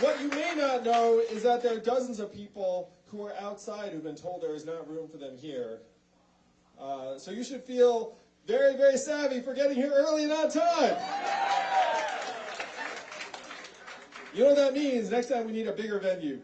What you may not know is that there are dozens of people who are outside who've been told there is not room for them here. Uh, so you should feel very, very savvy for getting here early and on time. You know what that means? Next time we need a bigger venue.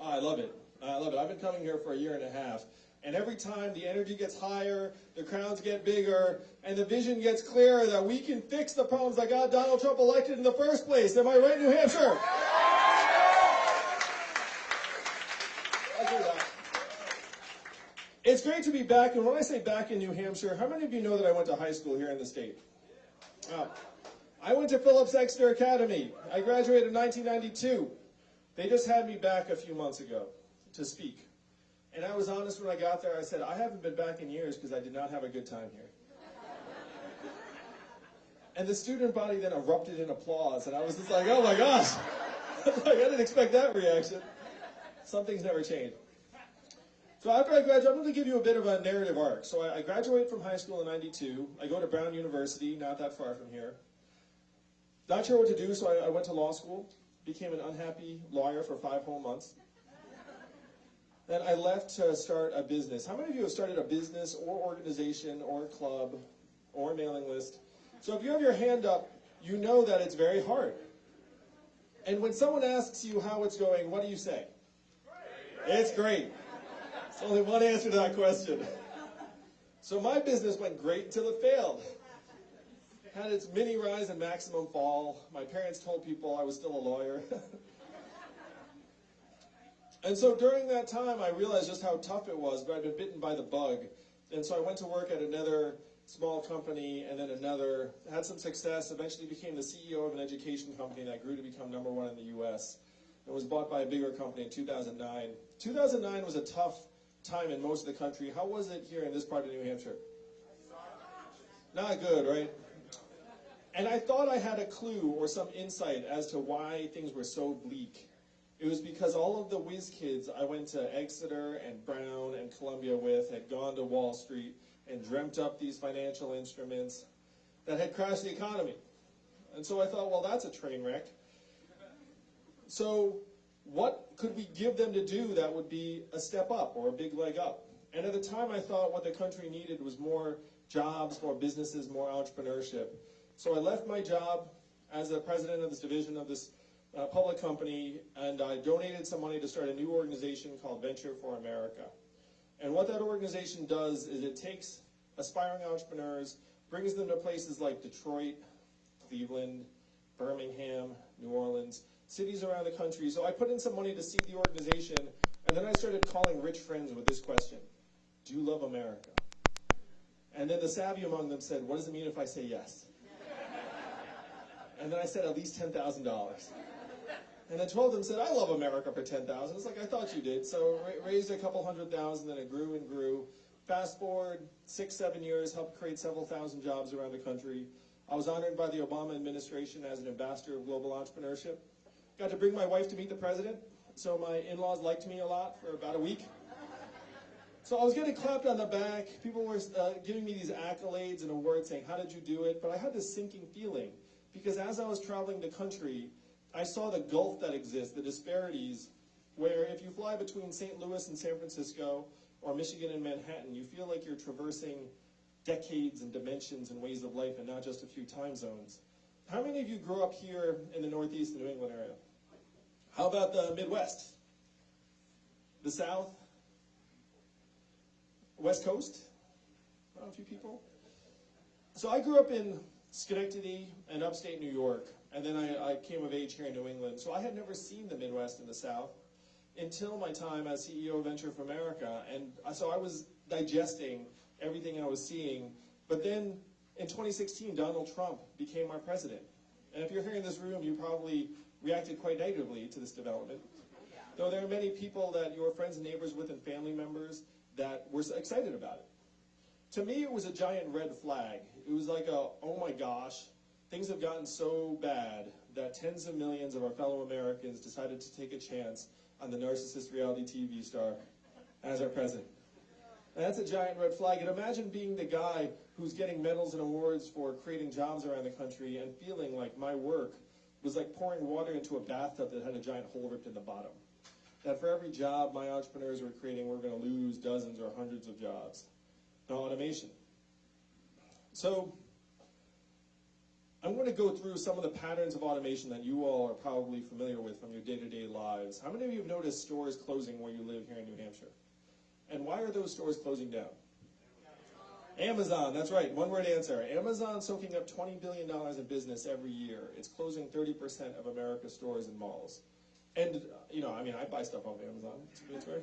Oh, I love it. I love it. I've been coming here for a year and a half. And every time the energy gets higher, the crowds get bigger, and the vision gets clearer that we can fix the problems that got Donald Trump elected in the first place. Am I right, New Hampshire? It's great to be back, and when I say back in New Hampshire, how many of you know that I went to high school here in the state? Uh, I went to Phillips Exeter Academy. I graduated in 1992. They just had me back a few months ago to speak. And I was honest when I got there. I said, I haven't been back in years because I did not have a good time here. and the student body then erupted in applause. And I was just like, oh my gosh. like, I didn't expect that reaction. Some things never change. So after I graduate, I'm going to give you a bit of a narrative arc. So I, I graduate from high school in 92. I go to Brown University, not that far from here. Not sure what to do, so I, I went to law school. Became an unhappy lawyer for five whole months. Then I left to start a business. How many of you have started a business or organization or club or mailing list? So if you have your hand up, you know that it's very hard. And when someone asks you how it's going, what do you say? Great. It's great. There's only one answer to that question. So my business went great until it failed. Had its mini rise and maximum fall. My parents told people I was still a lawyer. And so during that time, I realized just how tough it was, but I'd been bitten by the bug. And so I went to work at another small company and then another, had some success, eventually became the CEO of an education company that grew to become number one in the US. and was bought by a bigger company in 2009. 2009 was a tough time in most of the country. How was it here in this part of New Hampshire? Not good, right? And I thought I had a clue or some insight as to why things were so bleak. It was because all of the whiz kids I went to Exeter and Brown and Columbia with had gone to Wall Street and dreamt up these financial instruments that had crashed the economy. And so I thought, well, that's a train wreck. So what could we give them to do that would be a step up or a big leg up? And at the time I thought what the country needed was more jobs, more businesses, more entrepreneurship. So I left my job as the president of this division of this a public company, and I donated some money to start a new organization called Venture for America. And what that organization does is it takes aspiring entrepreneurs, brings them to places like Detroit, Cleveland, Birmingham, New Orleans, cities around the country. So I put in some money to seed the organization, and then I started calling rich friends with this question. Do you love America? And then the savvy among them said, what does it mean if I say yes? and then I said at least $10,000. And then 12 of them said, I love America for 10,000. It's like, I thought you did. So raised a couple hundred thousand, then it grew and grew. Fast forward six, seven years, helped create several thousand jobs around the country. I was honored by the Obama administration as an ambassador of global entrepreneurship. Got to bring my wife to meet the president. So my in-laws liked me a lot for about a week. So I was getting clapped on the back. People were uh, giving me these accolades and awards saying, how did you do it? But I had this sinking feeling because as I was traveling the country, I saw the gulf that exists, the disparities, where if you fly between St. Louis and San Francisco, or Michigan and Manhattan, you feel like you're traversing decades and dimensions and ways of life and not just a few time zones. How many of you grew up here in the Northeast New England area? How about the Midwest? The South? West Coast? a few people. So I grew up in Schenectady and upstate New York. And then I, I came of age here in New England. So I had never seen the Midwest and the South until my time as CEO of Venture for America. And so I was digesting everything I was seeing. But then in 2016, Donald Trump became our president. And if you're here in this room, you probably reacted quite negatively to this development. Though there are many people that you were friends and neighbors with and family members that were excited about it. To me, it was a giant red flag. It was like a, oh my gosh, Things have gotten so bad that tens of millions of our fellow Americans decided to take a chance on the narcissist reality TV star as our president. And that's a giant red flag. And imagine being the guy who's getting medals and awards for creating jobs around the country and feeling like my work was like pouring water into a bathtub that had a giant hole ripped in the bottom. That for every job my entrepreneurs were creating, we're going to lose dozens or hundreds of jobs. Now, automation. So, I'm going to go through some of the patterns of automation that you all are probably familiar with from your day-to-day lives. How many of you have noticed stores closing where you live here in New Hampshire? And why are those stores closing down? Amazon, that's right, one word answer. Amazon soaking up $20 billion in business every year. It's closing 30% of America's stores and malls. And, you know, I mean, I buy stuff off Amazon. It's, it's very,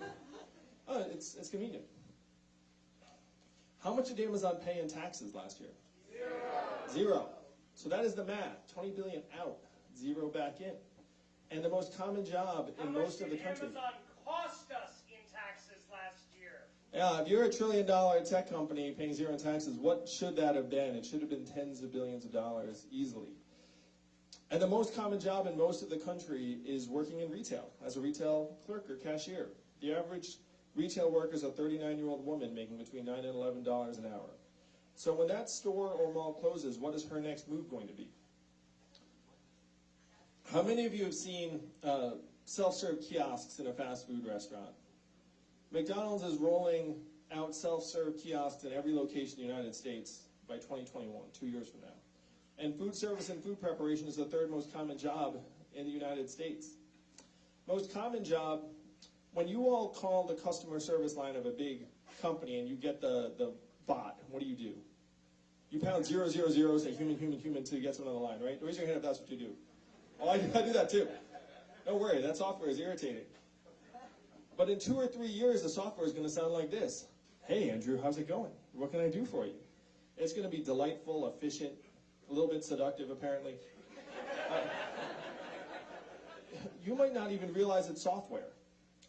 uh, it's, it's convenient. How much did Amazon pay in taxes last year? Zero. Zero. So that is the math. 20 billion out, zero back in. And the most common job in most of the country. Amazon cost us in taxes last year? Yeah, if you're a trillion dollar tech company paying zero in taxes, what should that have been? It should have been tens of billions of dollars easily. And the most common job in most of the country is working in retail as a retail clerk or cashier. The average retail worker is a 39 year old woman making between 9 and 11 dollars an hour. So when that store or mall closes, what is her next move going to be? How many of you have seen uh, self-serve kiosks in a fast food restaurant? McDonald's is rolling out self-serve kiosks in every location in the United States by 2021, two years from now. And food service and food preparation is the third most common job in the United States. Most common job, when you all call the customer service line of a big company and you get the, the bot, what do you do? You pound zero, zero, zero, say human, human, human until you get someone on the line, right? Raise your hand if that's what you do. Oh, I, I do that too. Don't worry, that software is irritating. But in two or three years, the software is going to sound like this. Hey, Andrew, how's it going? What can I do for you? It's going to be delightful, efficient, a little bit seductive, apparently. Uh, you might not even realize it's software.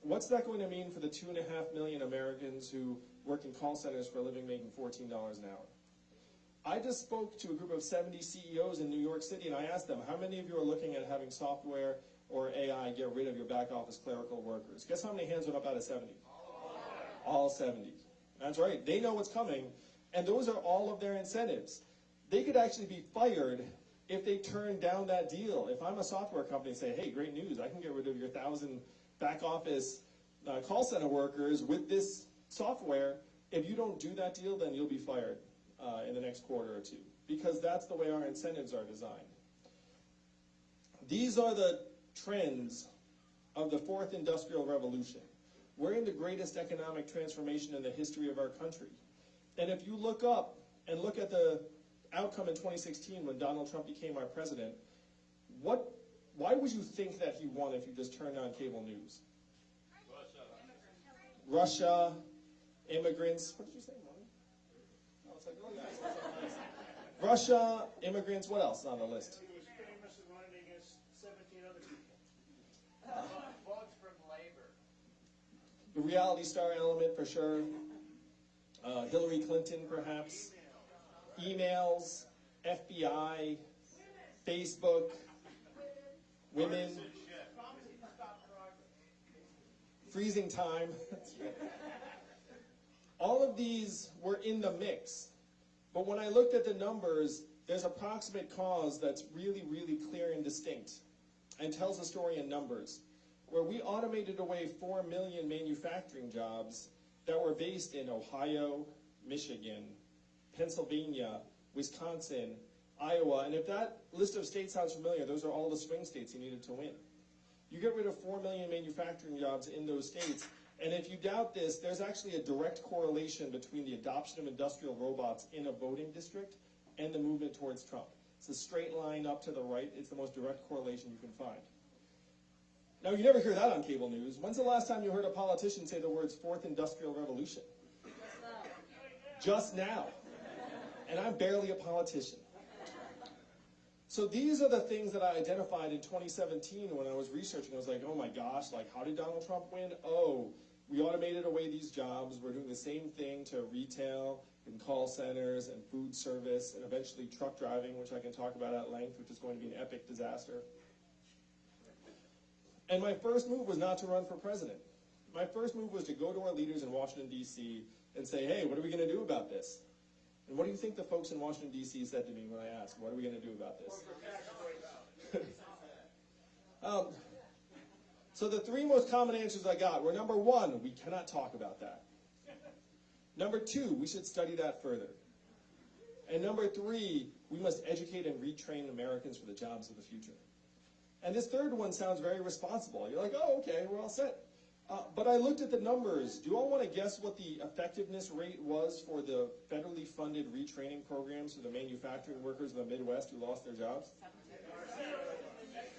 What's that going to mean for the two and a half million Americans who work in call centers for a living making $14 an hour? I just spoke to a group of 70 CEOs in New York City and I asked them, how many of you are looking at having software or AI get rid of your back office clerical workers? Guess how many hands went up out of 70? All 70. That's right. They know what's coming, and those are all of their incentives. They could actually be fired if they turn down that deal. If I'm a software company and say, hey, great news, I can get rid of your thousand back office uh, call center workers with this software, if you don't do that deal, then you'll be fired uh, in the next quarter or two. Because that's the way our incentives are designed. These are the trends of the fourth industrial revolution. We're in the greatest economic transformation in the history of our country. And if you look up and look at the outcome in 2016 when Donald Trump became our president, what, why would you think that he won if you just turned on cable news? Russia, immigrants. What did you say, Mommy? Oh, like, oh, yeah, it's so nice. Russia, immigrants. What else on the list? He was famous and running against 17 other people. Votes from labor. The reality star element for sure. Uh, Hillary Clinton, perhaps. Emails, FBI, Facebook, women, freezing time. All of these were in the mix. But when I looked at the numbers, there's a proximate cause that's really, really clear and distinct and tells a story in numbers. Where we automated away 4 million manufacturing jobs that were based in Ohio, Michigan, Pennsylvania, Wisconsin, Iowa, and if that list of states sounds familiar, those are all the swing states you needed to win. You get rid of 4 million manufacturing jobs in those states, and if you doubt this, there's actually a direct correlation between the adoption of industrial robots in a voting district and the movement towards Trump. It's a straight line up to the right. It's the most direct correlation you can find. Now, you never hear that on cable news. When's the last time you heard a politician say the words fourth industrial revolution? Just now. And I'm barely a politician. So these are the things that I identified in 2017 when I was researching. I was like, oh my gosh, like how did Donald Trump win? Oh, we automated away these jobs. We're doing the same thing to retail and call centers and food service and eventually truck driving, which I can talk about at length, which is going to be an epic disaster. And my first move was not to run for president. My first move was to go to our leaders in Washington, D.C., and say, hey, what are we going to do about this? And what do you think the folks in Washington, D.C. said to me when I asked, what are we going to do about this? Um, so the three most common answers I got were number one, we cannot talk about that. Number two, we should study that further. And number three, we must educate and retrain Americans for the jobs of the future. And this third one sounds very responsible. You're like, oh, okay, we're all set. Uh, but I looked at the numbers. Do you all want to guess what the effectiveness rate was for the federally funded retraining programs for the manufacturing workers in the Midwest who lost their jobs?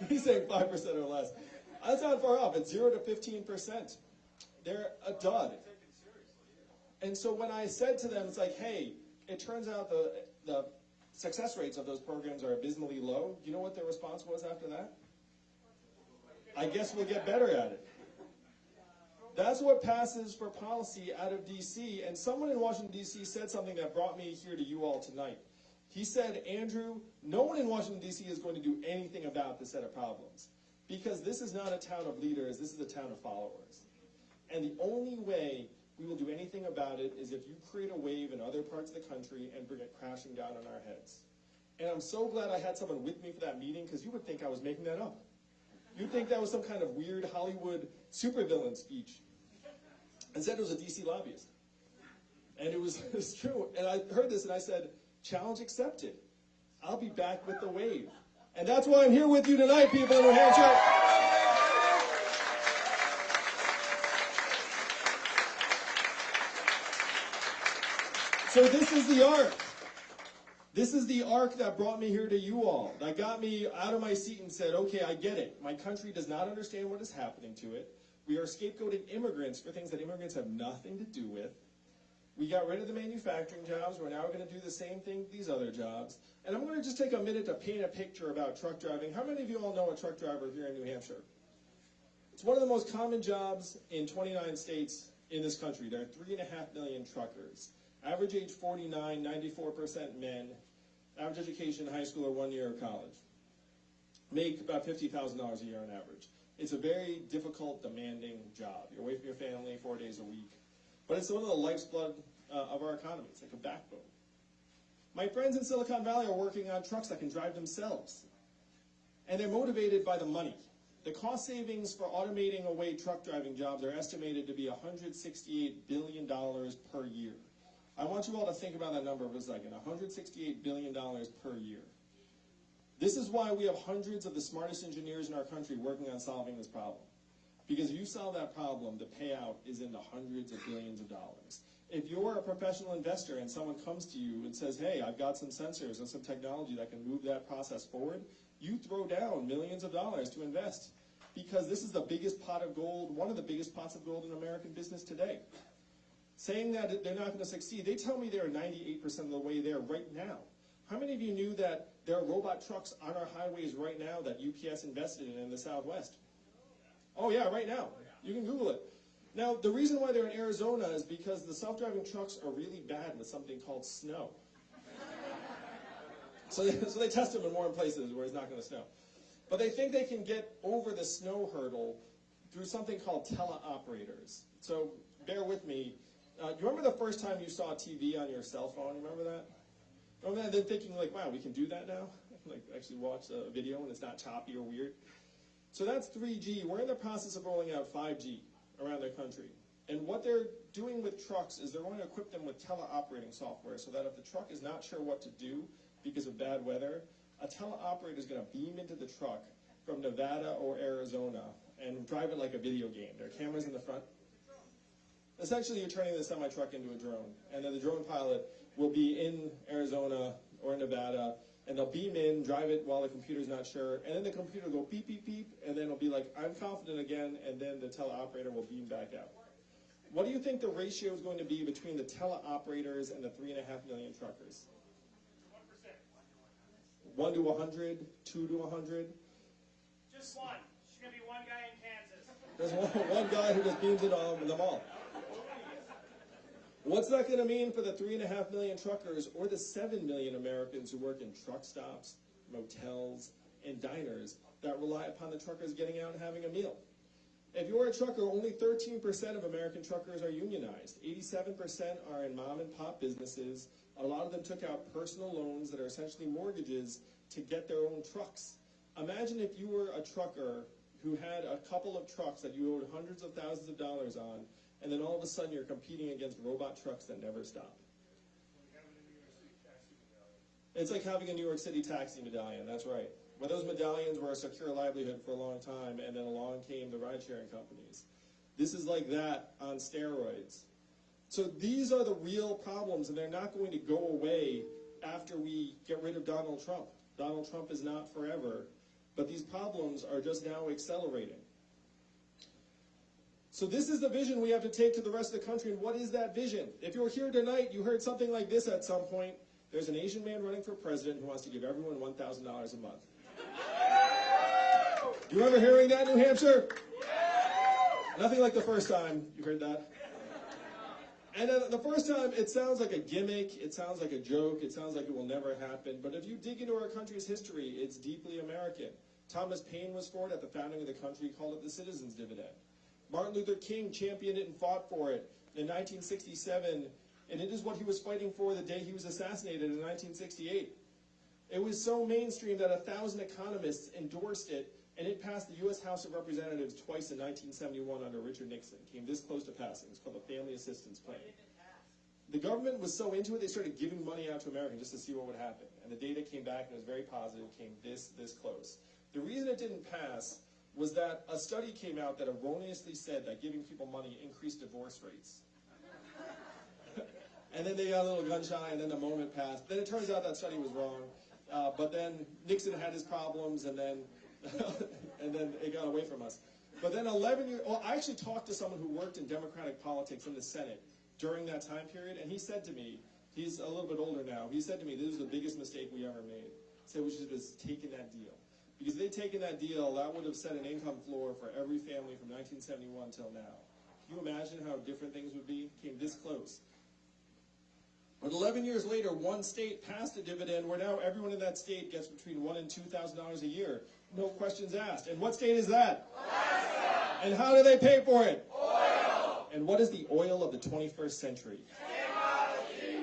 He's saying 5% or less. That's not far off. It's 0 to 15%. They're a dud. And so when I said to them, it's like, hey, it turns out the, the success rates of those programs are abysmally low. Do you know what their response was after that? I guess we'll get better at it. That's what passes for policy out of DC. And someone in Washington, DC said something that brought me here to you all tonight. He said, Andrew, no one in Washington, D.C. is going to do anything about this set of problems. Because this is not a town of leaders, this is a town of followers. And the only way we will do anything about it is if you create a wave in other parts of the country and bring it crashing down on our heads. And I'm so glad I had someone with me for that meeting because you would think I was making that up. You'd think that was some kind of weird Hollywood supervillain speech. Instead, it was a DC lobbyist. And it was, it was true. And I heard this and I said, challenge accepted. I'll be back with the wave. And that's why I'm here with you tonight, people in New Hampshire. So this is the arc. This is the arc that brought me here to you all. That got me out of my seat and said, okay, I get it. My country does not understand what is happening to it. We are scapegoating immigrants for things that immigrants have nothing to do with. We got rid of the manufacturing jobs. We're now going to do the same thing these other jobs. And I'm going to just take a minute to paint a picture about truck driving. How many of you all know a truck driver here in New Hampshire? It's one of the most common jobs in 29 states in this country. There are three and a half million truckers. Average age 49, 94% men. Average education, high school or one year of college. Make about $50,000 a year on average. It's a very difficult, demanding job. You're away from your family four days a week. But it's one of the lifeblood uh, of our economy. It's like a backbone. My friends in Silicon Valley are working on trucks that can drive themselves. And they're motivated by the money. The cost savings for automating away truck driving jobs are estimated to be $168 billion per year. I want you all to think about that number for a second. $168 billion per year. This is why we have hundreds of the smartest engineers in our country working on solving this problem. Because if you solve that problem, the payout is in the hundreds of billions of dollars. If you're a professional investor and someone comes to you and says, hey, I've got some sensors and some technology that can move that process forward, you throw down millions of dollars to invest. Because this is the biggest pot of gold, one of the biggest pots of gold in American business today. Saying that they're not going to succeed, they tell me they're 98% of the way there right now. How many of you knew that there are robot trucks on our highways right now that UPS invested in in the Southwest? Oh yeah, right now. You can Google it. Now, the reason why they're in Arizona is because the self-driving trucks are really bad with something called snow. so, they, so they test them in warm places where it's not going to snow. But they think they can get over the snow hurdle through something called teleoperators. So bear with me. Uh, you remember the first time you saw TV on your cell phone? Remember that? Oh, Remember that? Then thinking like, wow, we can do that now? like actually watch a video and it's not choppy or weird. So that's 3G. We're in the process of rolling out 5G around the country. And what they're doing with trucks is they're going to equip them with teleoperating software so that if the truck is not sure what to do because of bad weather, a teleoperator is going to beam into the truck from Nevada or Arizona and drive it like a video game. There are cameras in the front. Essentially, you're turning the semi-truck into a drone, and then the drone pilot will be in Arizona or Nevada, and they'll beam in, drive it while the computer's not sure, and then the computer will go beep, beep, beep, and then it'll be like, I'm confident again, and then the teleoperator will beam back out. What do you think the ratio is going to be between the teleoperators and the three and a half million truckers? One 1 to a hundred, two to a hundred? Just one. She's gonna be one guy in Kansas. There's one, one guy who just beams it on them all. What's that going to mean for the three and a half million truckers or the seven million Americans who work in truck stops, motels, and diners that rely upon the truckers getting out and having a meal? If you're a trucker, only 13% of American truckers are unionized. 87% are in mom and pop businesses. A lot of them took out personal loans that are essentially mortgages to get their own trucks. Imagine if you were a trucker who had a couple of trucks that you owed hundreds of thousands of dollars on, and then all of a sudden you're competing against robot trucks that never stop. It's like having a New York City taxi medallion, that's right. Where those medallions were a secure livelihood for a long time, and then along came the ride sharing companies. This is like that on steroids. So these are the real problems, and they're not going to go away after we get rid of Donald Trump. Donald Trump is not forever, but these problems are just now accelerating. So this is the vision we have to take to the rest of the country, and what is that vision? If you're here tonight, you heard something like this at some point. There's an Asian man running for president who wants to give everyone $1,000 a month. Do you remember hearing that, New Hampshire? Nothing like the first time you heard that. And the first time, it sounds like a gimmick, it sounds like a joke, it sounds like it will never happen. But if you dig into our country's history, it's deeply American. Thomas Paine was for it at the founding of the country, He called it the citizens' dividend. Martin Luther King championed it and fought for it in 1967, and it is what he was fighting for the day he was assassinated in 1968. It was so mainstream that a thousand economists endorsed it, and it passed the U.S. House of Representatives twice in 1971 under Richard Nixon. Came this close to passing. It's called the Family Assistance Plan. The government was so into it, they started giving money out to Americans just to see what would happen. And the data came back and it was very positive, came this, this close. The reason it didn't pass was that a study came out that erroneously said that giving people money increased divorce rates. and then they got a little gun shy, and then the moment passed. Then it turns out that study was wrong. Uh, but then Nixon had his problems, and then and then it got away from us. But then 11 years, well, I actually talked to someone who worked in Democratic politics in the Senate during that time period, and he said to me, he's a little bit older now, he said to me, this was the biggest mistake we ever made. He said we should have just taken that deal. Because they'd taken that deal, that would have set an income floor for every family from 1971 till now. Can you imagine how different things would be? Came this close. But 11 years later, one state passed a dividend where now everyone in that state gets between one and two thousand dollars a year, no questions asked. And what state is that? Alaska. And how do they pay for it? Oil. And what is the oil of the 21st century?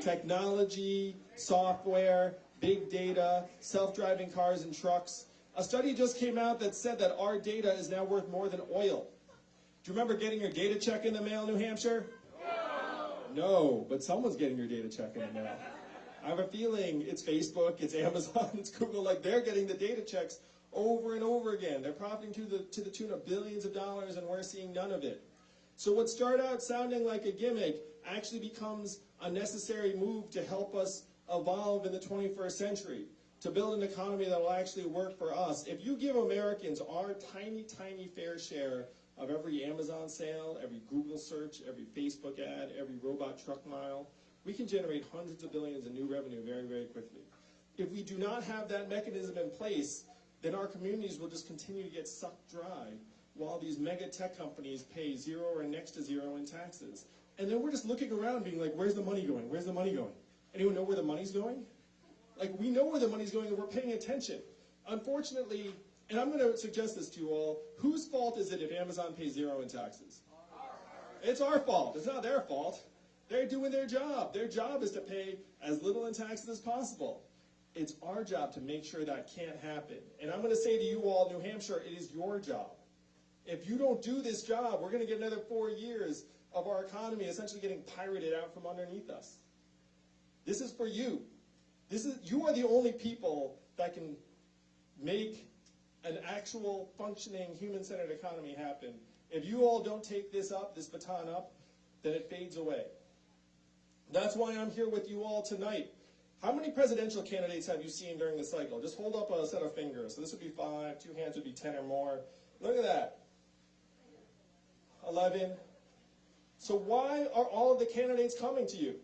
Technology. Technology, software, big data, self-driving cars and trucks. A study just came out that said that our data is now worth more than oil. Do you remember getting your data check in the mail, New Hampshire? No, No, but someone's getting your data check in the mail. I have a feeling it's Facebook, it's Amazon, it's Google, like they're getting the data checks over and over again. They're profiting to the, to the tune of billions of dollars and we're seeing none of it. So what started out sounding like a gimmick actually becomes a necessary move to help us evolve in the 21st century, to build an economy that will actually work for us. If you give Americans our tiny, tiny fair share of every Amazon sale, every Google search, every Facebook ad, every robot truck mile, we can generate hundreds of billions in new revenue very, very quickly. If we do not have that mechanism in place, then our communities will just continue to get sucked dry while these mega tech companies pay zero or next to zero in taxes. And then we're just looking around being like, where's the money going? Where's the money going? Anyone know where the money's going? Like, we know where the money's going and we're paying attention. Unfortunately, and I'm going to suggest this to you all, whose fault is it if Amazon pays zero in taxes? It's our fault. It's not their fault. They're doing their job. Their job is to pay as little in taxes as possible. It's our job to make sure that can't happen. And I'm going to say to you all, New Hampshire, it is your job. If you don't do this job, we're going to get another four years of our economy essentially getting pirated out from underneath us. This is for you. This is you are the only people that can make an actual functioning human-centered economy happen. If you all don't take this up, this baton up, then it fades away. That's why I'm here with you all tonight. How many presidential candidates have you seen during the cycle? Just hold up a set of fingers. So this would be five, two hands would be ten or more. Look at that. Eleven. So why are all of the candidates coming to you?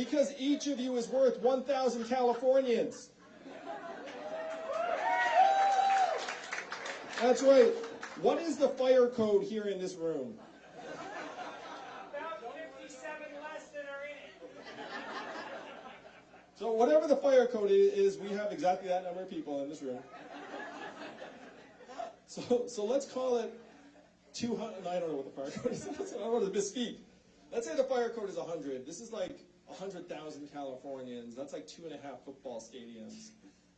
Because each of you is worth 1,000 Californians. That's right. What is the fire code here in this room? About fifty-seven less than are in it. So whatever the fire code is, we have exactly that number of people in this room. So So, so let's call it 200. I don't know what the fire code is. I don't want to misspeak. Let's say the fire code is 100. This is like 100,000 Californians. That's like two and a half football stadiums.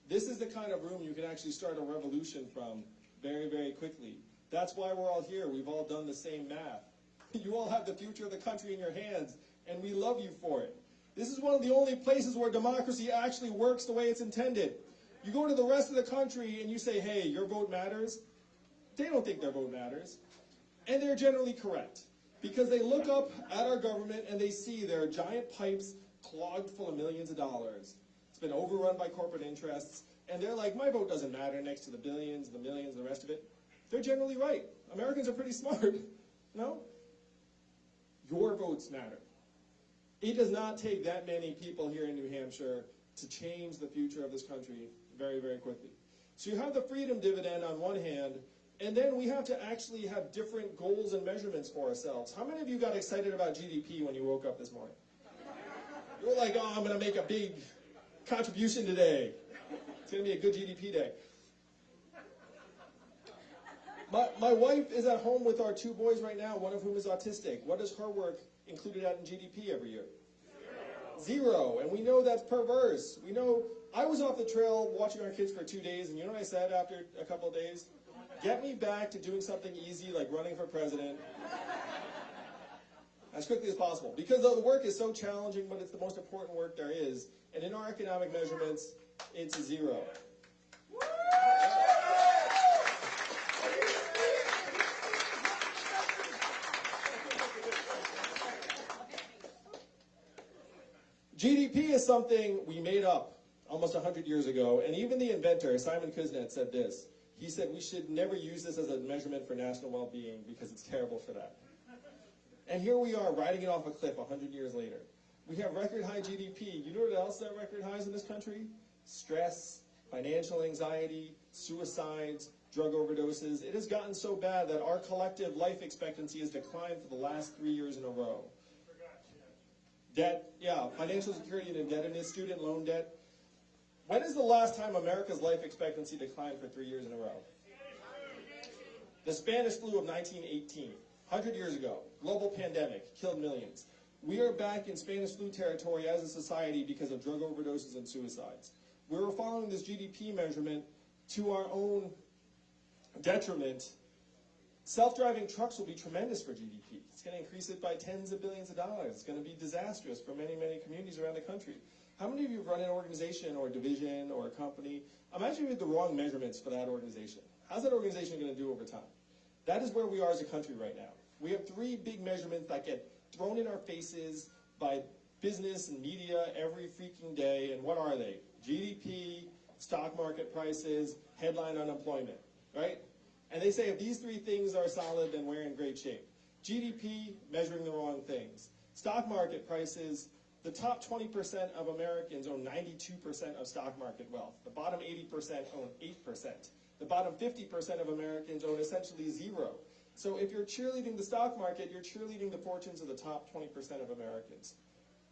This is the kind of room you can actually start a revolution from very, very quickly. That's why we're all here. We've all done the same math. You all have the future of the country in your hands, and we love you for it. This is one of the only places where democracy actually works the way it's intended. You go to the rest of the country and you say, hey, your vote matters. They don't think their vote matters. And they're generally correct. Because they look up at our government and they see their giant pipes clogged full of millions of dollars. It's been overrun by corporate interests. And they're like, my vote doesn't matter next to the billions, the millions, the rest of it. They're generally right. Americans are pretty smart. No? Your votes matter. It does not take that many people here in New Hampshire to change the future of this country very, very quickly. So you have the freedom dividend on one hand, and then we have to actually have different goals and measurements for ourselves. How many of you got excited about GDP when you woke up this morning? You were like, oh, I'm going to make a big contribution today. It's going to be a good GDP day. My, my wife is at home with our two boys right now, one of whom is autistic. What does her work included out in GDP every year? Zero. And we know that's perverse. We know I was off the trail watching our kids for two days, and you know what I said after a couple of days? Get me back to doing something easy like running for president as quickly as possible. Because though the work is so challenging, but it's the most important work there is. And in our economic measurements, it's zero. GDP is something we made up almost 100 years ago, and even the inventor, Simon Kuznets, said this. He said we should never use this as a measurement for national well-being because it's terrible for that. And here we are, riding it off a cliff 100 years later. We have record high GDP. You know what else that record highs in this country? Stress, financial anxiety, suicides, drug overdoses. It has gotten so bad that our collective life expectancy has declined for the last three years in a row. Debt, yeah, financial security and indebtedness, student loan debt. When is the last time America's life expectancy declined for three years in a row? The Spanish flu of 1918, 100 years ago, global pandemic, killed millions. We are back in Spanish flu territory as a society because of drug overdoses and suicides. We're following this GDP measurement to our own detriment. Self-driving trucks will be tremendous for GDP. It's going to increase it by tens of billions of dollars. It's going to be disastrous for many, many communities around the country. How many of you have run an organization or a division or a company? Imagine you had the wrong measurements for that organization. How's that organization going to do over time? That is where we are as a country right now. We have three big measurements that get thrown in our faces by business and media every freaking day. And what are they? GDP, stock market prices, headline unemployment, right? And they say if these three things are solid, then we're in great shape. GDP, measuring the wrong things. Stock market prices, the top 20% of Americans own 92% of stock market wealth. The bottom 80% own 8%. The bottom 50% of Americans own essentially zero. So if you're cheerleading the stock market, you're cheerleading the fortunes of the top 20% of Americans,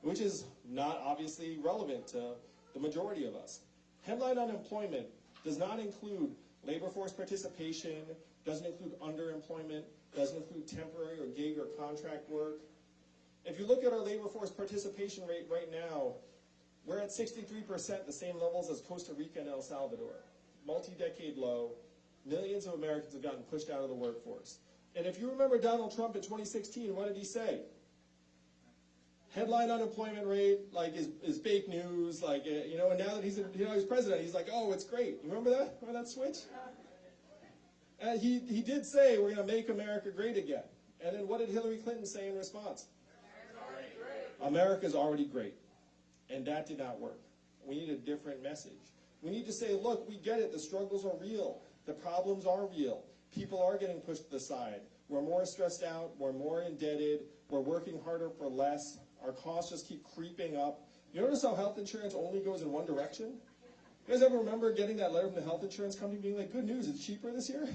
which is not obviously relevant to the majority of us. Headline unemployment does not include labor force participation, doesn't include underemployment, doesn't include temporary or gig or contract work. If you look at our labor force participation rate right now, we're at 63%, the same levels as Costa Rica and El Salvador. Multi-decade low. Millions of Americans have gotten pushed out of the workforce. And if you remember Donald Trump in 2016, what did he say? Headline unemployment rate, like, is, is fake news, like, uh, you know, and now that he's, you know, he's president, he's like, oh, it's great. You remember that? Remember that switch? He, he did say, we're going to make America great again. And then what did Hillary Clinton say in response? America's already great. And that did not work. We need a different message. We need to say, look, we get it. The struggles are real. The problems are real. People are getting pushed to the side. We're more stressed out. We're more indebted. We're working harder for less. Our costs just keep creeping up. You notice how health insurance only goes in one direction? You guys ever remember getting that letter from the health insurance company being like, good news, it's cheaper this year?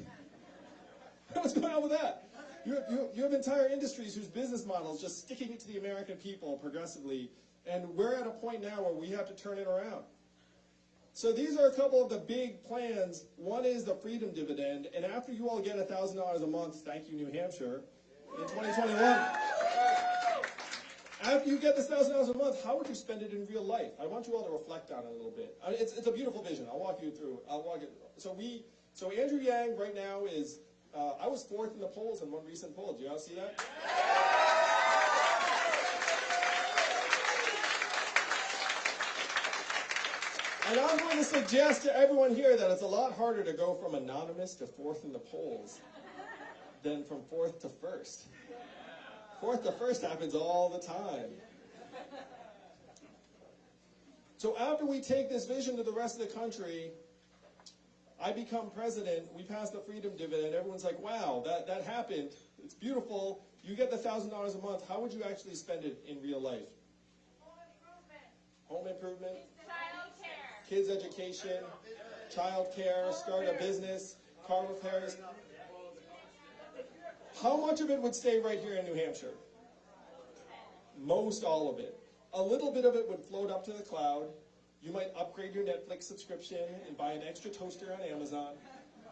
What's going on with that? You you, you have entire industries whose business models just sticking it to the American people progressively, and we're at a point now where we have to turn it around. So these are a couple of the big plans. One is the freedom dividend, and after you all get thousand dollars a month, thank you New Hampshire, in 2021. After you get this thousand dollars a month, how would you spend it in real life? I want you all to reflect on it a little bit. I mean, it's, it's a beautiful vision. I'll walk you through. I'll walk it. So we, so Andrew Yang right now is. Uh, I was fourth in the polls in one recent poll. Do you all see that? And I'm going to suggest to everyone here that it's a lot harder to go from anonymous to fourth in the polls than from fourth to first. Fourth to first happens all the time. So after we take this vision to the rest of the country, I become president, we pass the freedom dividend, everyone's like, wow, that, that happened. It's beautiful. You get the thousand dollars a month. How would you actually spend it in real life? Home improvement, Home improvement, child care, kids education, child care, start a business, car repairs. How much of it would stay right here in New Hampshire? Most all of it. A little bit of it would float up to the cloud. You might upgrade your Netflix subscription and buy an extra toaster on Amazon.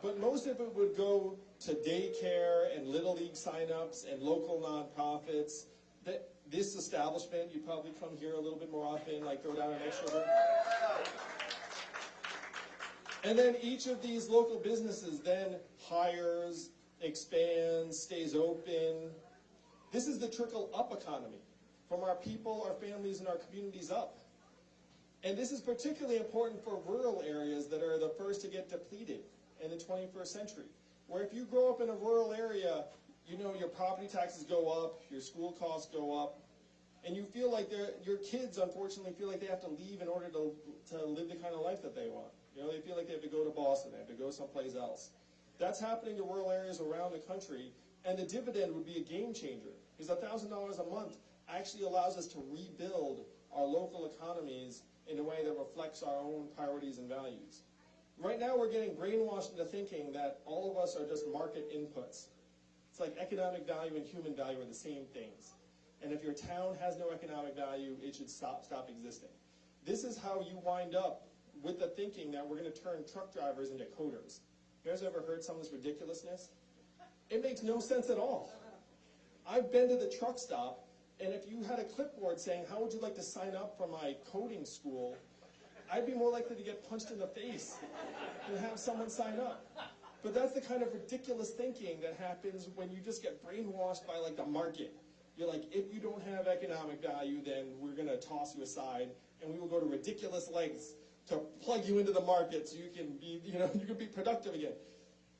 But most of it would go to daycare and little league signups and local nonprofits. That this establishment, you'd probably come here a little bit more often, like throw down an extra. And then each of these local businesses then hires, expands, stays open. This is the trickle up economy from our people, our families, and our communities up. And this is particularly important for rural areas that are the first to get depleted in the 21st century. Where if you grow up in a rural area, you know your property taxes go up, your school costs go up, and you feel like your kids unfortunately feel like they have to leave in order to, to live the kind of life that they want. You know, they feel like they have to go to Boston, they have to go someplace else. That's happening to rural areas around the country, and the dividend would be a game changer. Because $1,000 a month actually allows us to rebuild our local economies in a way that reflects our own priorities and values. Right now, we're getting brainwashed into thinking that all of us are just market inputs. It's like economic value and human value are the same things. And if your town has no economic value, it should stop, stop existing. This is how you wind up with the thinking that we're going to turn truck drivers into coders. You guys ever heard some of this ridiculousness? It makes no sense at all. I've been to the truck stop, and if you had a clipboard saying, How would you like to sign up for my coding school? I'd be more likely to get punched in the face than have someone sign up. But that's the kind of ridiculous thinking that happens when you just get brainwashed by like the market. You're like, if you don't have economic value, then we're gonna toss you aside, and we will go to ridiculous lengths to plug you into the market so you can be, you know, you can be productive again.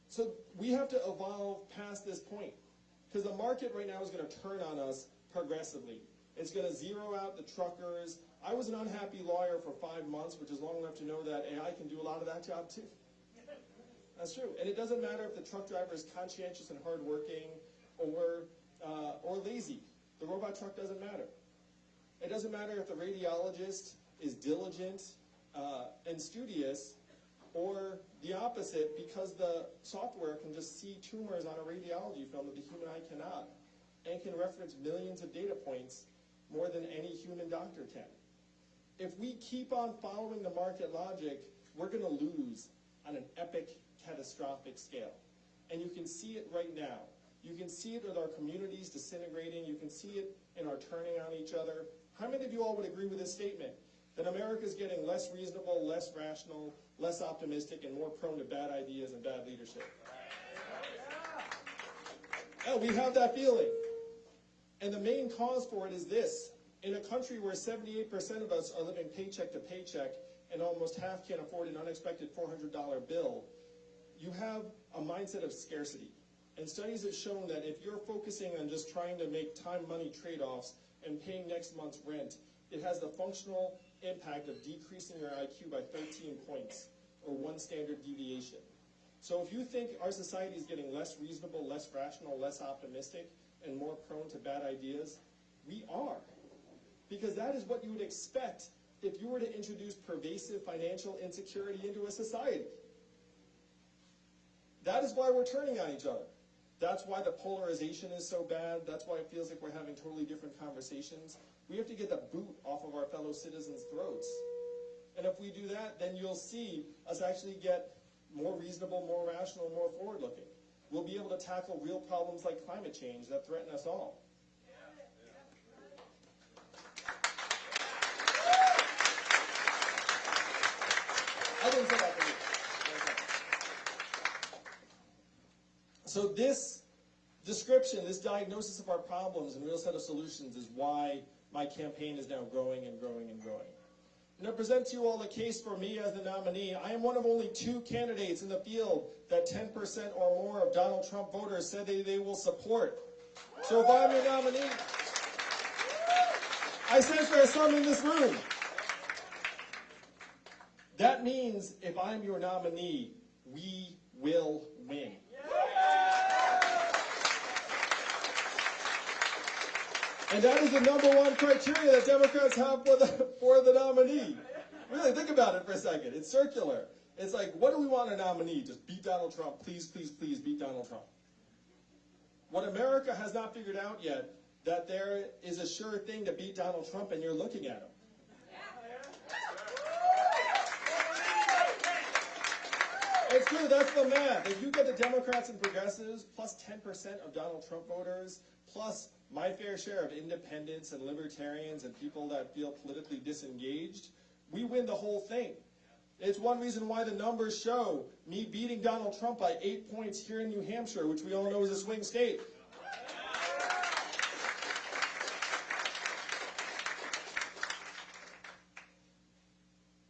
So we have to evolve past this point. Because the market right now is going to turn on us progressively. It's going to zero out the truckers. I was an unhappy lawyer for five months, which is long enough to know that AI can do a lot of that job too. That's true. And it doesn't matter if the truck driver is conscientious and hardworking or, uh, or lazy. The robot truck doesn't matter. It doesn't matter if the radiologist is diligent uh, and studious or the opposite because the software can just see tumors on a radiology film that the human eye cannot and can reference millions of data points more than any human doctor can. If we keep on following the market logic, we're going to lose on an epic, catastrophic scale. And you can see it right now. You can see it with our communities disintegrating. You can see it in our turning on each other. How many of you all would agree with this statement? That America is getting less reasonable, less rational, less optimistic, and more prone to bad ideas and bad leadership. Yeah, we have that feeling. And the main cause for it is this. In a country where 78% of us are living paycheck to paycheck and almost half can't afford an unexpected $400 bill, you have a mindset of scarcity. And studies have shown that if you're focusing on just trying to make time money trade offs and paying next month's rent, it has the functional impact of decreasing your IQ by 13 points, or one standard deviation. So if you think our society is getting less reasonable, less rational, less optimistic, and more prone to bad ideas, we are. Because that is what you would expect if you were to introduce pervasive financial insecurity into a society. That is why we're turning on each other. That's why the polarization is so bad. That's why it feels like we're having totally different conversations. We have to get the boot off of our fellow citizens' throats. And if we do that, then you'll see us actually get more reasonable, more rational, more forward looking. We'll be able to tackle real problems like climate change that threaten us all. I didn't say that. So this description, this diagnosis of our problems and real set of solutions is why my campaign is now growing and growing and growing. And present to you all the case for me as the nominee. I am one of only two candidates in the field that 10% or more of Donald Trump voters said they, they will support. So if I'm your nominee, I sense there are some in this room. That means if I'm your nominee, we will win. And that is the number one criteria that Democrats have for the for the nominee. Really think about it for a second. It's circular. It's like, what do we want a nominee? Just beat Donald Trump. Please, please, please beat Donald Trump. What America has not figured out yet, that there is a sure thing to beat Donald Trump and you're looking at him. It's true, that's the math. If you get the Democrats and progressives, plus 10% of Donald Trump voters, plus my fair share of independents and libertarians and people that feel politically disengaged, we win the whole thing. It's one reason why the numbers show me beating Donald Trump by eight points here in New Hampshire, which we all know is a swing state.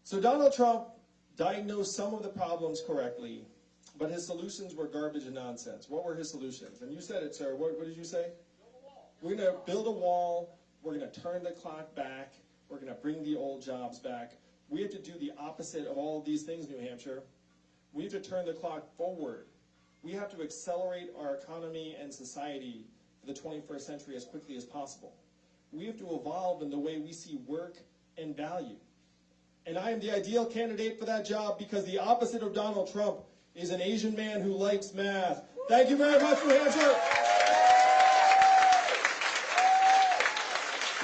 So Donald Trump diagnosed some of the problems correctly, but his solutions were garbage and nonsense. What were his solutions? And you said it, sir. What, what did you say? We're going to build a wall. We're going to turn the clock back. We're going to bring the old jobs back. We have to do the opposite of all of these things, New Hampshire. We have to turn the clock forward. We have to accelerate our economy and society for the 21st century as quickly as possible. We have to evolve in the way we see work and value. And I am the ideal candidate for that job because the opposite of Donald Trump is an Asian man who likes math. Thank you very much, New Hampshire.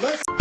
Let's